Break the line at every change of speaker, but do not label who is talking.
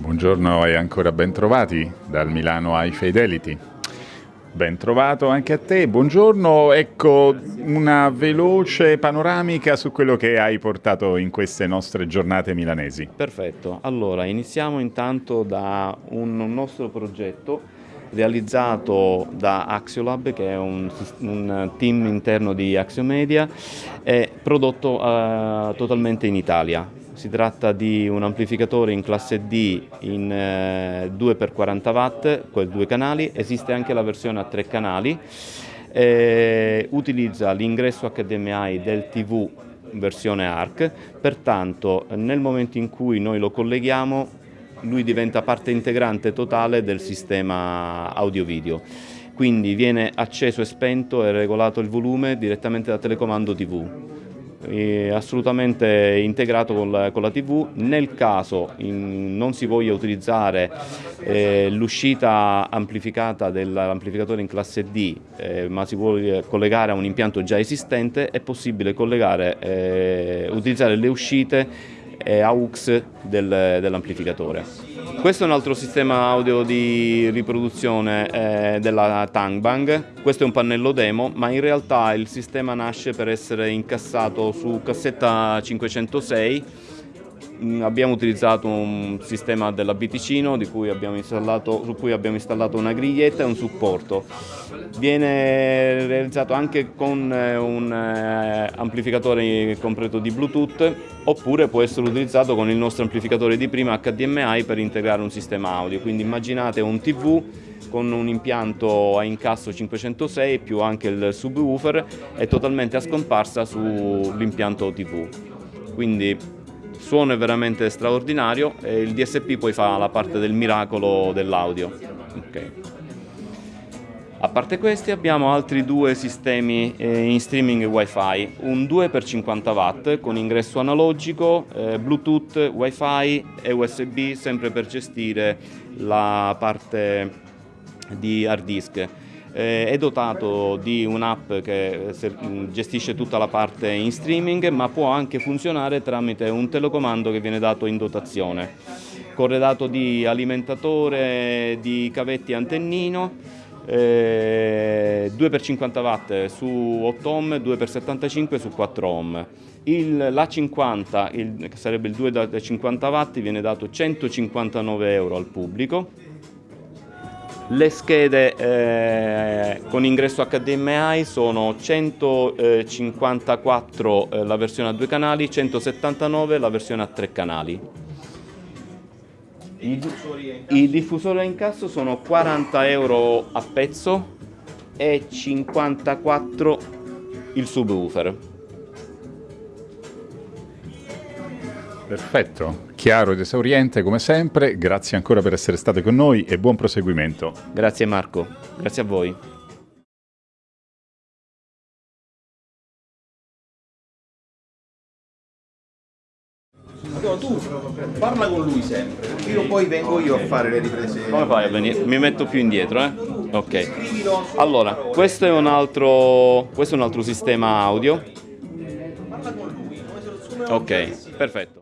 Buongiorno e ancora ben trovati dal Milano High Fidelity. Ben trovato anche a te, buongiorno. Ecco una veloce panoramica su quello che hai portato in queste nostre giornate milanesi.
Perfetto, allora iniziamo intanto da un nostro progetto realizzato da Axiolab che è un, un team interno di Axiomedia e prodotto uh, totalmente in Italia. Si tratta di un amplificatore in classe D in eh, 2x40 watt con due canali, esiste anche la versione a tre canali, eh, utilizza l'ingresso HDMI del TV versione ARC, pertanto nel momento in cui noi lo colleghiamo lui diventa parte integrante totale del sistema audio-video. Quindi viene acceso e spento e regolato il volume direttamente da telecomando TV. Assolutamente integrato con la, TV. Nel caso non si voglia utilizzare eh, l'uscita amplificata dell'amplificatore in classe D, eh, ma si vuole collegare a un impianto già esistente, è possibile eh, utilizzare le uscite AUX del, dell'amplificatore. Questo è un altro sistema audio di riproduzione eh, della Tangbang, questo è un pannello demo ma in realtà il sistema nasce per essere incassato su cassetta 506 Mm, abbiamo utilizzato un sistema della Biticino cui su cui abbiamo installato una griglietta e un supporto. Viene realizzato anche con eh, un eh, amplificatore completo di Bluetooth oppure può essere utilizzato con il nostro amplificatore di prima HDMI per integrare un sistema audio. Quindi immaginate un TV con un impianto a incasso 506 più anche il subwoofer e totalmente a scomparsa sull'impianto TV. Quindi suono è veramente straordinario e il DSP poi fa la parte del miracolo dell'audio. Okay. A parte questi abbiamo altri due sistemi eh, in streaming wifi, un 2x50 watt con ingresso analogico, eh, bluetooth, wifi e usb sempre per gestire la parte di hard disk è dotato di un'app che gestisce tutta la parte in streaming ma può anche funzionare tramite un telecomando che viene dato in dotazione corredato di alimentatore, di cavetti antennino eh, 2x50 watt su 8 ohm, 2x75 su 4 ohm. L'A50, che sarebbe il 2x50 watt, viene dato 159 euro al pubblico le schede eh, con ingresso HDMI sono 154 eh, la versione a due canali, 179 la versione a tre canali. I, I diffusori a incasso sono 40 euro a pezzo e 54 il subwoofer.
Perfetto, chiaro ed esauriente come sempre, grazie ancora per essere state con noi e buon proseguimento.
Grazie Marco, grazie a voi.
No, tu parla con lui sempre, io poi vengo io a fare le riprese.
Come fai a venire? Mi metto più indietro, eh? Ok. Allora, questo è un altro, questo è un altro sistema audio. Ok, perfetto.